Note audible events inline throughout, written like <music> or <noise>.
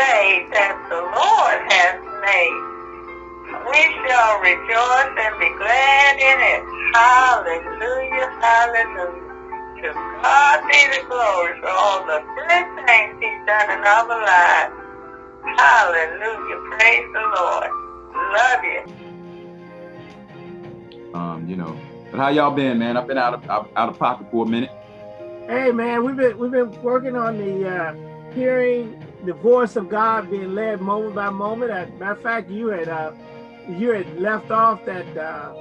day that the Lord has made. We shall rejoice and be glad in it. Hallelujah, hallelujah. To God be the glory for all the good things he's done in our lives. Hallelujah, praise the Lord. Love you. Um, you know, but how y'all been, man? I've been out of out, out of pocket for a minute. Hey, man, we've been we've been working on the uh, hearing the voice of God being led moment by moment. As matter of fact, you had uh, you had left off that uh,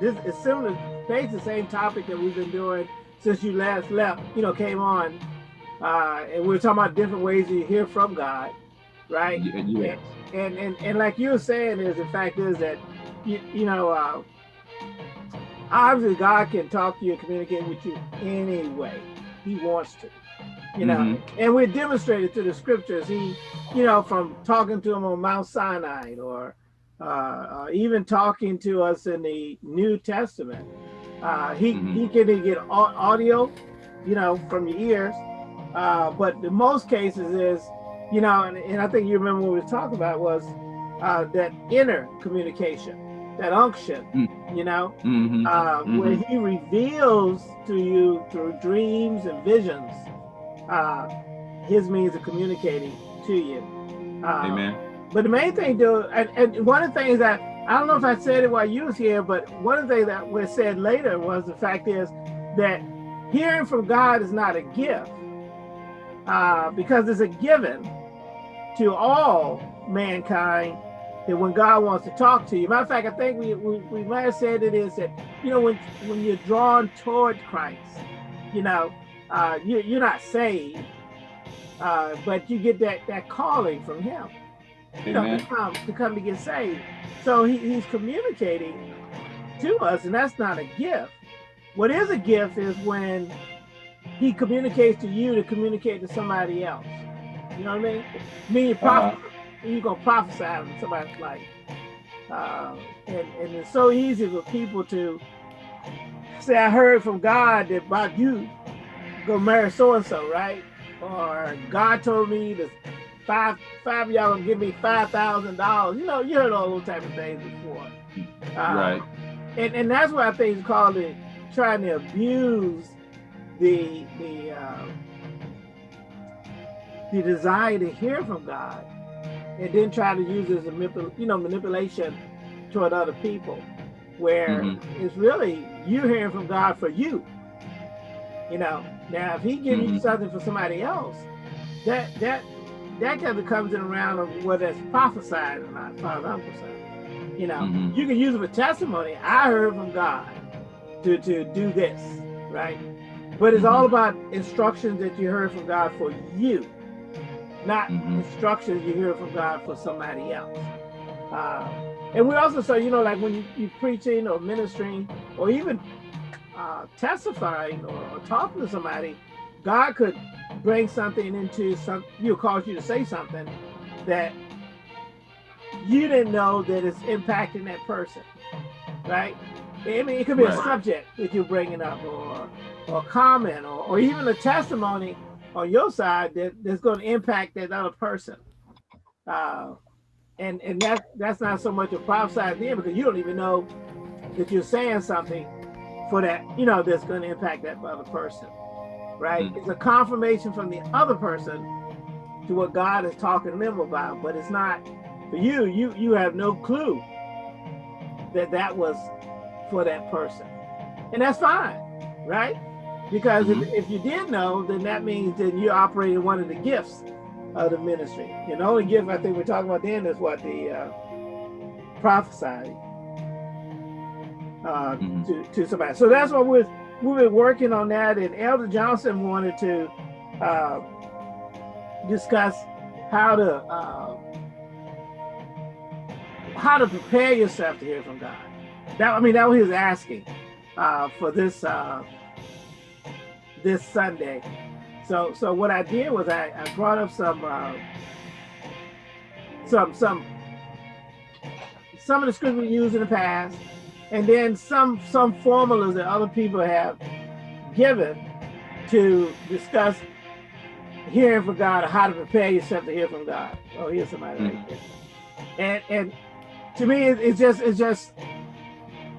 this is similar, basically the same topic that we've been doing since you last left. You know, came on, uh, and we were talking about different ways you hear from God, right? Yeah, yeah. And, and and and like you were saying, is the fact is that you you know. Uh, obviously God can talk to you and communicate with you anyway he wants to you know mm -hmm. and we're demonstrated through the scriptures he you know from talking to him on Mount Sinai or uh, uh, even talking to us in the New Testament uh, he mm -hmm. he can get audio you know from your ears uh, but in most cases is you know and, and I think you remember what we were talking about was uh, that inner communication that unction, mm. you know, mm -hmm. uh, where he reveals to you through dreams and visions uh, his means of communicating to you. Uh, Amen. But the main thing, dude, and, and one of the things that I don't know if I said it while you was here, but one of the things that was said later was the fact is that hearing from God is not a gift uh, because it's a given to all mankind that when God wants to talk to you. Matter of fact, I think we, we, we might have said it is that, you know, when, when you're drawn toward Christ, you know, uh, you, you're not saved, uh, but you get that, that calling from him you know, to come to come to get saved. So he, he's communicating to us, and that's not a gift. What is a gift is when he communicates to you to communicate to somebody else. You know what I mean? Meaning, uh -huh you're gonna prophesy in somebody's life. Uh, and, and it's so easy for people to say, I heard from God that about you go marry so-and-so, right? Or God told me that five five of y'all gonna give me five thousand dollars. You know, you heard all those type of things before. Uh, right. And and that's why I think it's called it trying to abuse the the uh, the desire to hear from God and then try to use it as a you know manipulation toward other people, where mm -hmm. it's really you hearing from God for you. You know, now if He gives mm -hmm. you mm-hmm. something for somebody else, that that that kind of comes in around of whether it's prophesied or not, as far as I'm concerned. You know, mm -hmm. you can use it for testimony. I heard from God to to do this, right? But it's all mm-hmm. about instructions that you heard from God for you not mm -hmm. instructions you hear from God for somebody else. Uh, and we also say, you know, like when you, you preaching or ministering or even uh, testifying or, or, talking to somebody, God could bring something into some, you cause you to say something that you didn't know that it's impacting that person, right? I mean, it could be right. a subject that you're bringing up or, or comment or, or even a testimony on your side that, that's going to impact that other person. Uh, and and that that's not so much a prophesied then because you don't even know that you're saying something for that, you know, that's going to impact that other person, right? Mm. It's a confirmation from the other person to what God is talking to them about, but it's not for you. You you have no clue that that was for that person, and that's fine, right? Because mm -hmm. if, mm-hmm. if you did know, then that means that you operated one of the gifts of the ministry. And the only gift I think we're talking about then is what the uh, prophesying uh, mm -hmm. to, to somebody. So that's what we're we've been working on that. And Elder Johnson wanted to uh, discuss how to uh, how to prepare yourself to hear from God. That I mean, that was his asking uh, for this uh, this Sunday. So so what I did was I, I brought up some uh, some some some of the scripture we used in the past, and then some some formulas that other people have given to discuss hearing from God or how to prepare yourself to hear from God. Oh, here's somebody mm -hmm. right there. And and to me, it's just it's just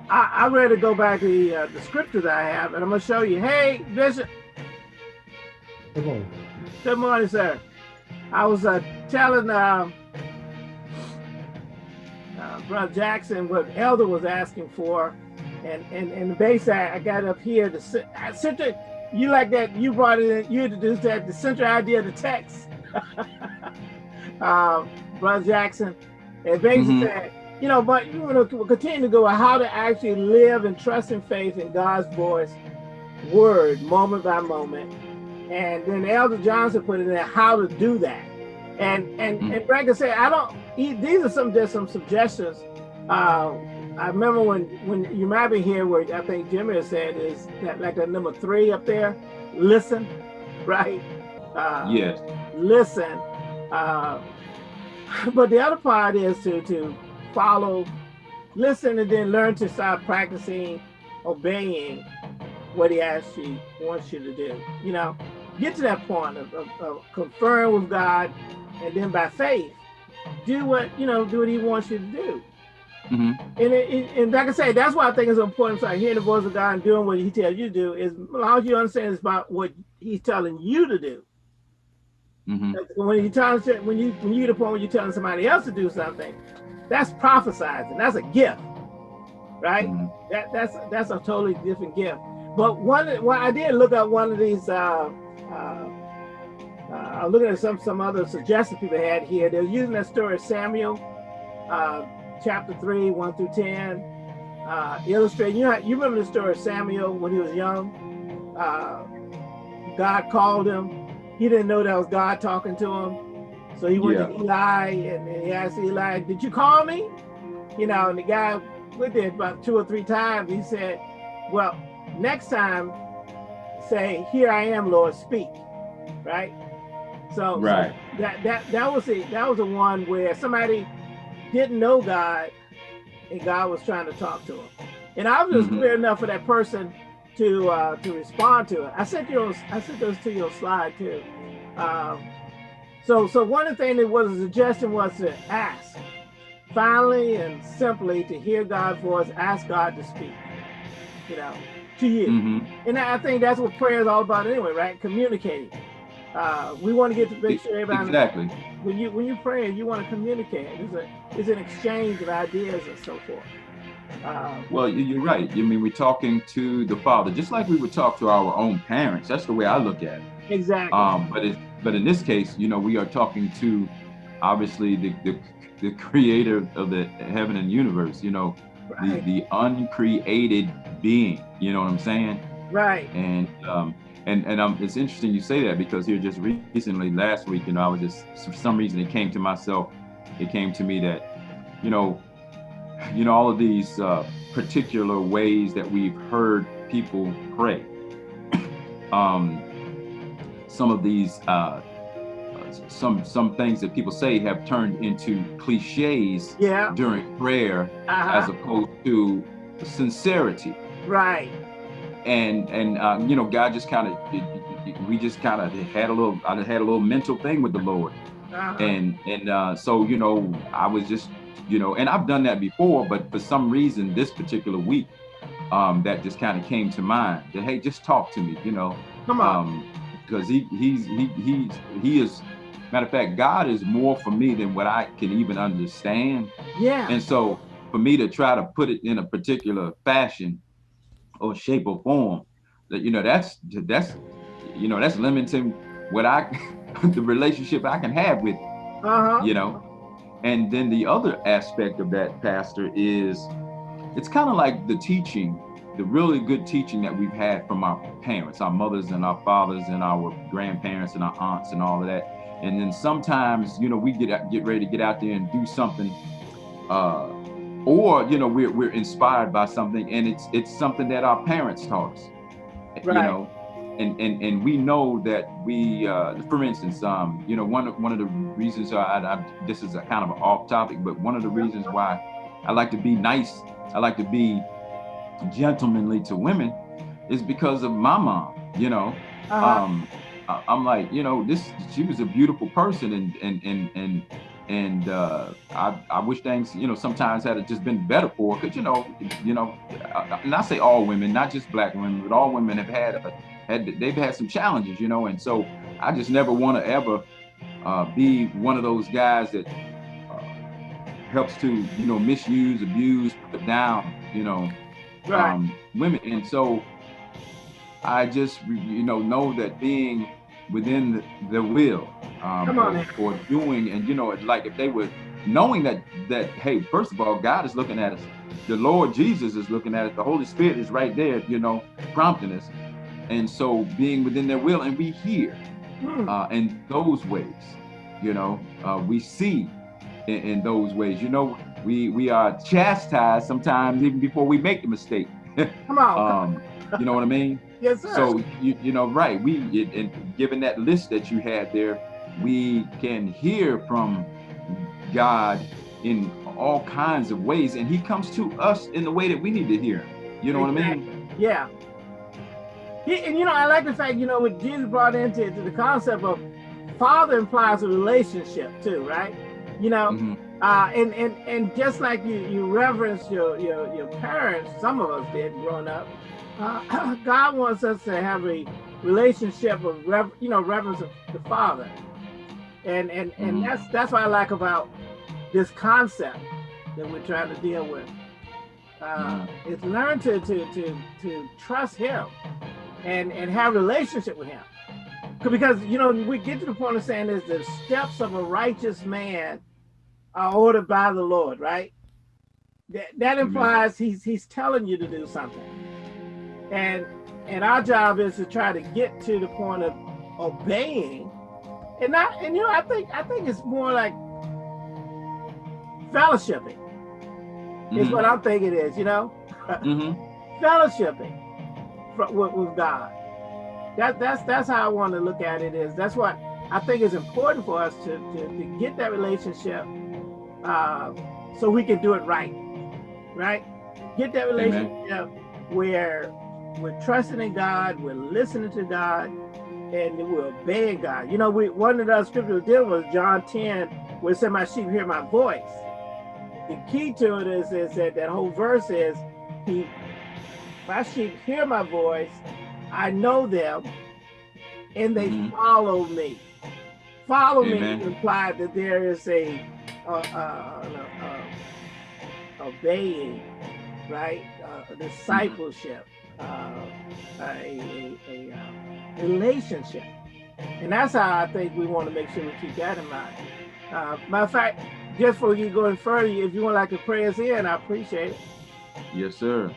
I, I'm ready to go back to the, uh, the scripture that I have, and I'm gonna show you. Hey, Bishop. Good morning. Good morning, sir. I was uh, telling uh, Brother Jackson what Elder was asking for, and and and the base I, I got up here. The center, you like that? You brought it in. You introduced that the central idea of the text. <laughs> uh, Brother Jackson, and basically mm -hmm. said, you know, but you know, continue to go how to actually live and trust in faith in God's voice, word, moment by moment. And then Elder Johnson put in there how to do that. And and mm and like I said, I don't. These are some just some suggestions. Uh, I remember when when you might be here, where I think Jimmy has said is that like the number three up there, listen, <laughs> right? Uh, yes. Listen. Uh, <laughs> but the other part is to to follow, listen, and then learn to start practicing obeying what he actually wants you to do. You know, get to that point of, of, of conferring with God, and then by faith, do what you know, do what He wants you to do. Mm -hmm. And, it, and like I say, that's why I think it's important. So hearing the voice of God and doing what He tells you to do is as long as you understand it's about what He's telling you to do. Mm -hmm. When you tell when you when you the point when you're telling somebody else to do something, that's prophesizing. That's a gift, right? Mm -hmm. That that's that's a totally different gift. But one, well, I did look at one of these. Uh, uh, uh, I'm looking at some some other suggestions people had here. They're using that story of Samuel, uh, chapter three, one through ten, uh, illustrating. You know, you remember the story of Samuel when he was young. Uh, God called him he didn't know that was God talking to him. So he went yeah. to Eli and, and he asked Eli, did you call me? You know, and the guy went there about two or three times. He said, well, next time, say, here I am, Lord, speak, right? So, right. So that, that, that was the, that was the one where somebody didn't know God and God was trying to talk to him. And I was just mm -hmm. clear enough for that person to uh, to respond to it. I sent you I sent those to your slide too. Um, so so one of the things that was a suggestion was to ask, finally and simply to hear God's voice, ask God to speak, you know, to you. Mm -hmm. And I think that's what prayer is all about anyway, right? Communicating. Uh, we want to get to make sure everybody exactly when you when you pray, you want to communicate. It's a it's an exchange of ideas and so forth. Um, well, you're right. I mean, we're talking to the Father, just like we would talk to our own parents. That's the way I look at it. Exactly. Um, but it, but in this case, you know, we are talking to obviously the the, the <laughs> creator of the heaven and universe. You know, right. the, the uncreated being. You know what I'm saying? Right. And um, and and um, it's interesting you say that because here just recently, last week, you know, I was just for some reason it came to myself. It came to me that, you know, you know, all of these uh, particular ways that we've heard people pray. <coughs> um, some of these, uh, some some things that people say have turned into cliches yeah. during prayer, uh -huh. as opposed to sincerity. Right. And and uh, you know, God just kind of, we just kind of had a little, I had a little mental thing with the Lord, uh -huh. and and uh, so you know, I was just you know, and I've done that before, but for some reason, this particular week, um, that just kind of came to mind that, hey, just talk to me, you know, come on, because um, he, he's, he, he's, he is, matter of fact, God is more for me than what I can even understand. Yeah. And so for me to try to put it in a particular fashion or shape or form that, you know, that's, that's, you know, that's limiting what I, <laughs> the relationship I can have with, uh -huh. you know, and then the other aspect of that, Pastor, is it's kind of like the teaching, the really good teaching that we've had from our parents, our mothers and our fathers and our grandparents and our aunts and all of that. And then sometimes, you know, we get get ready to get out there and do something, uh, or you know, we're we're inspired by something, and it's it's something that our parents taught us. Right. You know, and and and we know that we, uh, for instance, um, you know, one of one of the reasons I, I, this is a kind of an off topic, but one of the reasons why I like to be nice, I like to be gentlemanly to women, is because of my mom. You know, uh -huh. um, I'm like, you know, this she was a beautiful person, and and and and and uh, I I wish things, you know, sometimes had just been better for her, cause you know, you know, and I say all women, not just black women, but all women have had a, had they've had some challenges, you know, and so I just never want to ever uh, be one of those guys that uh, helps to, you know, misuse, abuse, put down, you know, Right. um, women. And so I just, you know, know that being within the, the will um, Come on, or, man. doing, and you know, like if they were knowing that, that, hey, first of all, God is looking at us, the Lord Jesus is looking at us, the Holy Spirit is right there, you know, prompting us. And so being within their will, and we hear Hmm. uh, in those ways, you know, uh, we see in, in those ways, you know, we, we are chastised sometimes even before we make the mistake. <laughs> Come on. um, you know what I mean? yes, sir. So you, you know, right? We it, and given that list that you had there, we can hear from God in all kinds of ways, and He comes to us in the way that we need to hear. You know what I mean? Yeah. He, and you know, I like the fact, you know, what Jesus brought into to the concept of father implies a relationship too, right? You know, Mhm. uh, and, and and just like you you reverence your your, your parents, some of us did growing up, uh, <clears throat> God wants us to have a relationship of rev, you know reverence of the Father, and and and Mhm. that's that's what I like about this concept that we're trying to deal with. Uh, It's learn to to to to trust Him, and and have a relationship with him, Because you know we get to the point of saying is the steps of a righteous man are ordered by the Lord, right? That, that implies he's he's telling you to do something, and and our job is to try to get to the point of obeying, and not and you know I think I think it's more like fellowshipping is Mhm. what I'm thinking it is, you know, Mhm. <laughs> fellowshipping with, with God. That that's that's how I want to look at it. Is that's what I think is important for us to to, to get that relationship, uh, so we can do it right, right? Get that relationship where we're trusting in God, we're listening to God, and we're obeying God. You know, we one of the scriptures deal was John 10, where it said, "My sheep hear my voice." The key to it is is that that whole verse is, "He, my sheep hear my voice, I know them, and they Mhm. follow me." Follow Amen. me implied that there is a, uh, uh, uh, uh, obeying, right? Uh, a discipleship, uh, a, a, a, uh, relationship. And that's how I think we want to make sure we keep that in mind. Uh, matter of fact, just before you go any further, if you want like to pray us in, I appreciate it. Yes, sir.